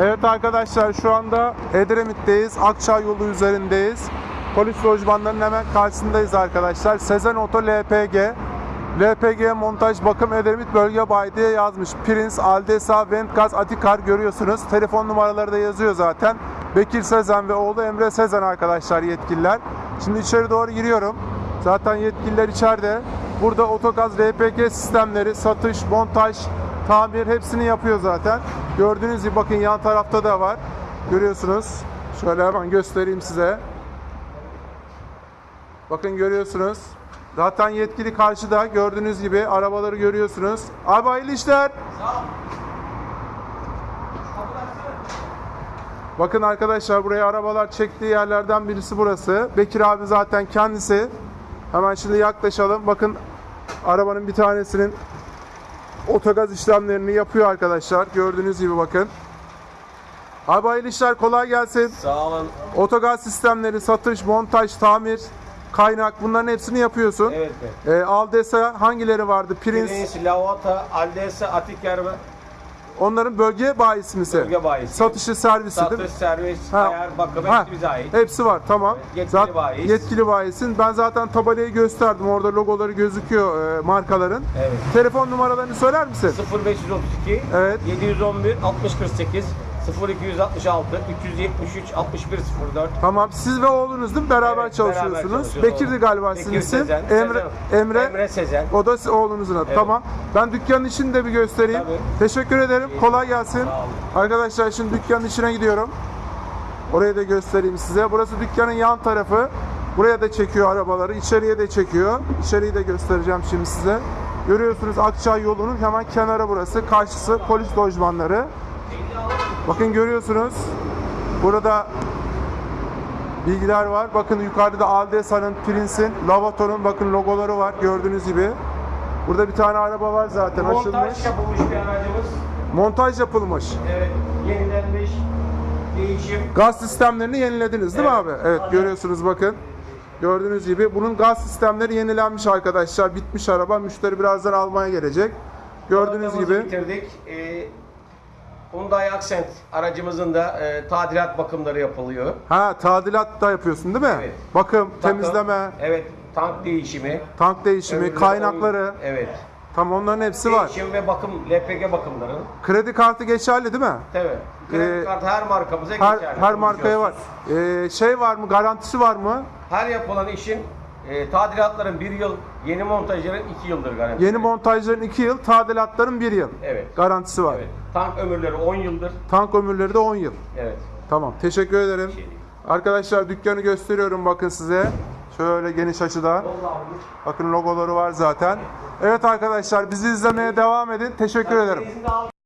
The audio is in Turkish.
Evet arkadaşlar şu anda Edremit'teyiz. Akçay yolu üzerindeyiz. Polis lojmanlarının hemen karşısındayız arkadaşlar. Sezen Oto LPG. LPG montaj bakım Edremit bölge bayi diye yazmış. Prince, Aldesa, Ventgaz, Atikar görüyorsunuz. Telefon numaraları da yazıyor zaten. Bekir Sezen ve oğlu Emre Sezen arkadaşlar yetkililer. Şimdi içeri doğru giriyorum. Zaten yetkililer içeride. Burada otogaz LPG sistemleri, satış, montaj, tamir hepsini yapıyor zaten. Gördüğünüz gibi bakın yan tarafta da var. Görüyorsunuz. Şöyle hemen göstereyim size. Bakın görüyorsunuz. Zaten yetkili karşıda gördüğünüz gibi arabaları görüyorsunuz. Abi hayırlı işler. Bakın arkadaşlar buraya arabalar çektiği yerlerden birisi burası. Bekir abi zaten kendisi. Hemen şimdi yaklaşalım. Bakın arabanın bir tanesinin otogaz işlemlerini yapıyor arkadaşlar. Gördüğünüz gibi bakın. Abi hayırlı işler kolay gelsin. Sağ olun. Otogaz sistemleri, satış, montaj, tamir, kaynak bunların hepsini yapıyorsun. Evet be. Ee, Aldesa hangileri vardı? Prince. Prince, Lavata, Aldesa, Atiker ve Onların bölge bayisi misi? Bölge bayisi. Satışı, servisi değil mi? satış, servis, Ha. ayar, bakım Ha, hepsi bize ait. Hepsi var tamam. Yetkili Zaten bayiyiz. Yetkili bayisin. Ben zaten tabelayı gösterdim. Orada logoları gözüküyor e, markaların. Evet. Telefon numaralarını söyler misin? 0532 Evet. 711 6048 0266 373 6104 Tamam. Siz ve oğlunuz değil mi? Beraber Evet, çalışıyorsunuz. beraber çalışıyoruz. Bekir'di galiba sizin Bekir isim. Sezen, Emre, Sezen. Emre, Emre Sezen. O da si- oğlunuzun adı. Tamam. Ben dükkanın içini de bir göstereyim. Tabii. Teşekkür ederim. Kolay gelsin. Sağ olun. Arkadaşlar şimdi dükkanın içine gidiyorum. Orayı da göstereyim size. Burası dükkanın yan tarafı. Buraya da çekiyor arabaları. içeriye de çekiyor. İçeriği de göstereceğim şimdi size. Görüyorsunuz Akçay yolunun hemen kenarı burası. Karşısı polis lojmanları. Bakın görüyorsunuz. Burada bilgiler var. Bakın yukarıda Aldesa'nın, Prince'in, Lavato'nun bakın logoları var gördüğünüz gibi. Burada bir tane araba var zaten açılmış. Montaj yapılmış bir aracımız. Montaj yapılmış. Evet. Yenilenmiş. Değişim. Gaz sistemlerini yenilediniz değil mi Evet. abi? Evet Aynen. görüyorsunuz bakın. Gördüğünüz gibi bunun gaz sistemleri yenilenmiş arkadaşlar. Bitmiş araba. Müşteri birazdan almaya gelecek. Gördüğünüz gibi. bitirdik. Ee, Hyundai Accent aracımızın da e, tadilat bakımları yapılıyor. Ha tadilat da yapıyorsun değil mi? Evet. Bakım, Takım, temizleme, Evet. Tank değişimi. tank değişimi, ömürleri kaynakları. Evet. Tam onların hepsi var. Değişim ve bakım, LPG bakımları. Kredi kartı geçerli değil mi? Tabii. Kredi Ee, kartı her markamıza Her, geçerli. her markaya var. Ee, şey var mı? Garantisi var mı? Her yapılan işin e, tadilatların bir yıl, yeni montajların iki yıldır garanti. Yeni montajların 2 yıl, tadilatların 1 yıl. Evet. Garantisi var. Evet. Tank ömürleri 10 yıldır. Tank ömürleri de 10 yıl. Evet. Tamam. Teşekkür ederim. Şey. Arkadaşlar dükkanı gösteriyorum bakın size. Şöyle geniş açıda. Bakın logoları var zaten. Evet arkadaşlar bizi izlemeye devam edin. Teşekkür ederim.